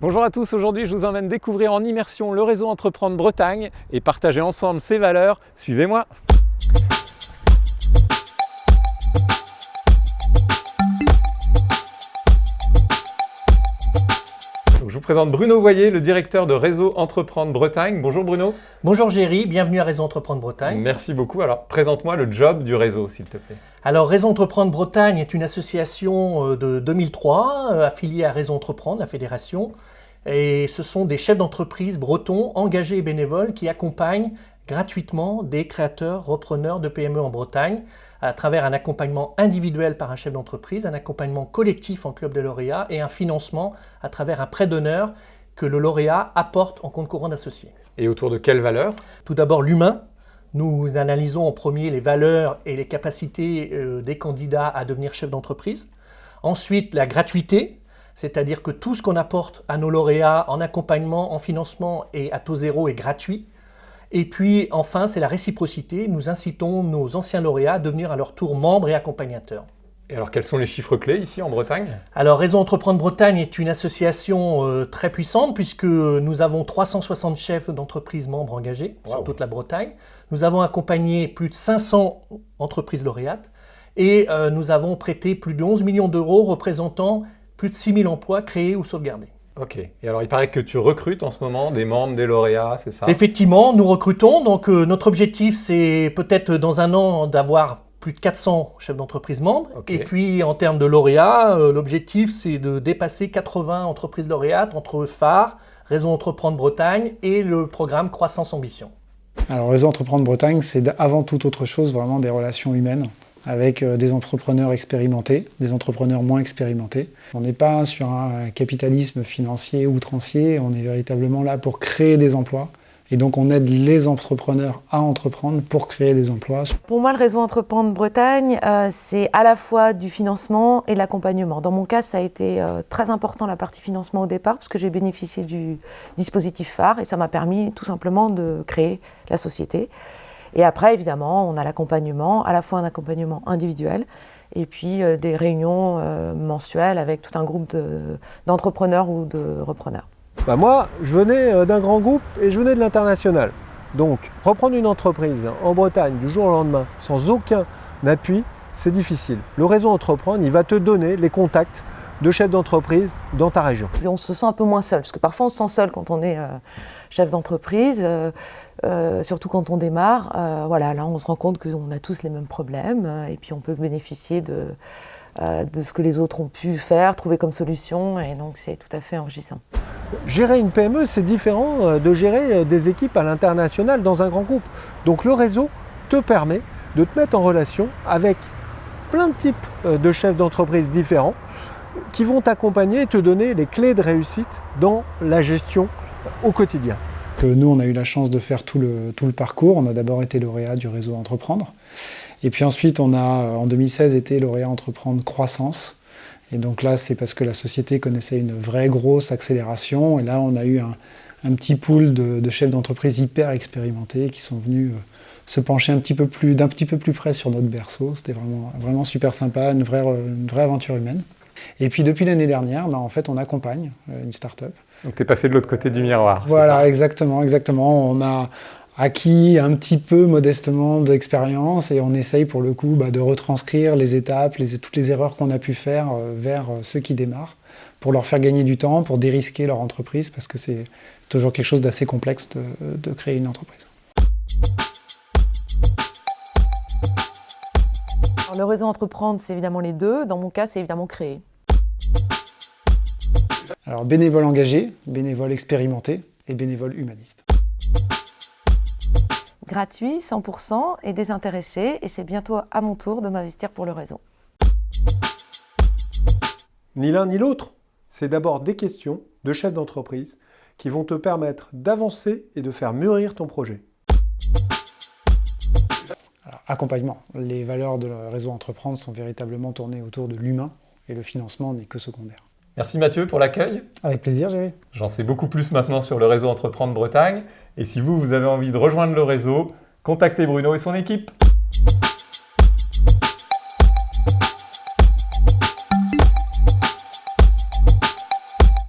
Bonjour à tous, aujourd'hui je vous emmène découvrir en immersion le réseau Entreprendre Bretagne et partager ensemble ses valeurs. Suivez-moi présente Bruno Voyer, le directeur de Réseau Entreprendre Bretagne. Bonjour Bruno. Bonjour Géry, bienvenue à Réseau Entreprendre Bretagne. Merci beaucoup. Alors présente-moi le job du réseau s'il te plaît. Alors Réseau Entreprendre Bretagne est une association euh, de 2003 euh, affiliée à Réseau Entreprendre, la fédération. Et ce sont des chefs d'entreprise bretons engagés et bénévoles qui accompagnent gratuitement des créateurs, repreneurs de PME en Bretagne à travers un accompagnement individuel par un chef d'entreprise, un accompagnement collectif en club de lauréats et un financement à travers un prêt d'honneur que le lauréat apporte en compte courant d'associés. Et autour de quelles valeurs? Tout d'abord l'humain. Nous analysons en premier les valeurs et les capacités euh, des candidats à devenir chef d'entreprise. Ensuite, la gratuité, c'est-à-dire que tout ce qu'on apporte à nos lauréats en accompagnement, en financement et à taux zéro est gratuit. Et puis enfin, c'est la réciprocité. Nous incitons nos anciens lauréats à devenir à leur tour membres et accompagnateurs. Et alors, quels sont les chiffres clés ici en Bretagne? Alors, Réseau Entreprendre Bretagne est une association euh, très puissante puisque nous avons 360 chefs d'entreprise membres engagés sur toute la Bretagne. Nous avons accompagné plus de 500 entreprises lauréates et euh, nous avons prêté plus de 11 millions d'euros représentant plus de 6 000 emplois créés ou sauvegardés. Ok. Et alors, il paraît que tu recrutes en ce moment des membres, des lauréats, c'est ça? Effectivement, nous recrutons. Donc, euh, notre objectif, c'est peut-être dans un an d'avoir plus de 400 chefs d'entreprise membres. Et puis, en termes de lauréats, euh, l'objectif, c'est de dépasser 80 entreprises lauréates entre phare, Réseau Entreprendre Bretagne et le programme Croissance Ambition. Alors, Réseau Entreprendre Bretagne, c'est avant toute autre chose vraiment des relations humaines avec euh, des entrepreneurs expérimentés, des entrepreneurs moins expérimentés. On n'est pas sur un capitalisme financier outrancier, on est véritablement là pour créer des emplois. Et donc on aide les entrepreneurs à entreprendre pour créer des emplois. Pour moi, le réseau Entreprendre Bretagne, euh, c'est à la fois du financement et de l'accompagnement. Dans mon cas, ça a été euh, très important la partie financement au départ, parce que j'ai bénéficié du dispositif phare et ça m'a permis tout simplement de créer la société. Et après, évidemment, on a l'accompagnement, à la fois un accompagnement individuel et puis euh, des réunions euh, mensuelles avec tout un groupe d'entrepreneurs ou de repreneurs. Bah moi, je venais euh, d'un grand groupe et je venais de l'international. Donc, reprendre une entreprise en Bretagne du jour au lendemain sans aucun appui, c'est difficile. Le réseau Entreprendre, il va te donner les contacts de chefs d'entreprise dans ta région. on se sent un peu moins seul, parce que parfois on se sent seul quand on est chef d'entreprise, euh, euh, surtout quand on démarre. Euh, voilà, là on se rend compte qu'on a tous les mêmes problèmes et puis on peut bénéficier de, de ce que les autres ont pu faire, trouver comme solution et donc c'est tout à fait enrichissant. Gérer une PME, c'est différent de gérer des équipes à l'international dans un grand groupe. Donc le réseau te permet de te mettre en relation avec plein de types de chefs d'entreprise différents qui vont t'accompagner et te donner les clés de réussite dans la gestion au quotidien. Nous, on a eu la chance de faire tout le, parcours. On a d'abord été lauréat du réseau Entreprendre. Et puis ensuite, on a, en 2016, été lauréat Entreprendre Croissance. Et donc là, c'est parce que la société connaissait une vraie grosse accélération. Et là, on a eu un, petit pool de, chefs d'entreprise hyper expérimentés qui sont venus euh, se pencher un petit peu plus, d'un petit peu plus près sur notre berceau. C'était vraiment, super sympa, une vraie, une vraie aventure humaine. Et puis depuis l'année dernière, ben, en fait, on accompagne euh, une start-up donc tu es passé de l'autre côté du miroir. Voilà, exactement, exactement. On a acquis un petit peu modestement d'expérience et on essaye pour le coup bah, de retranscrire les étapes, les, toutes les erreurs qu'on a pu faire euh, vers euh, ceux qui démarrent pour leur faire gagner du temps, pour dérisquer leur entreprise parce que c'est toujours quelque chose d'assez complexe de, de créer une entreprise. Le réseau entreprendre, c'est évidemment les deux. Dans mon cas, c'est évidemment créer. Alors bénévole engagé, bénévole expérimenté et bénévole humaniste. Gratuit, 100% et désintéressé et c'est bientôt à mon tour de m'investir pour le réseau. Ni l'un ni l'autre, c'est d'abord des questions de chef d'entreprise qui vont te permettre d'avancer et de faire mûrir ton projet. Accompagnement. Les valeurs de réseau Entreprendre sont véritablement tournées autour de l'humain et le financement n'est que secondaire. Merci Mathieu pour l'accueil. Avec plaisir, Jérémy. J'en sais beaucoup plus maintenant sur le réseau Entreprendre Bretagne. Et si vous, vous avez envie de rejoindre le réseau, contactez Bruno et son équipe.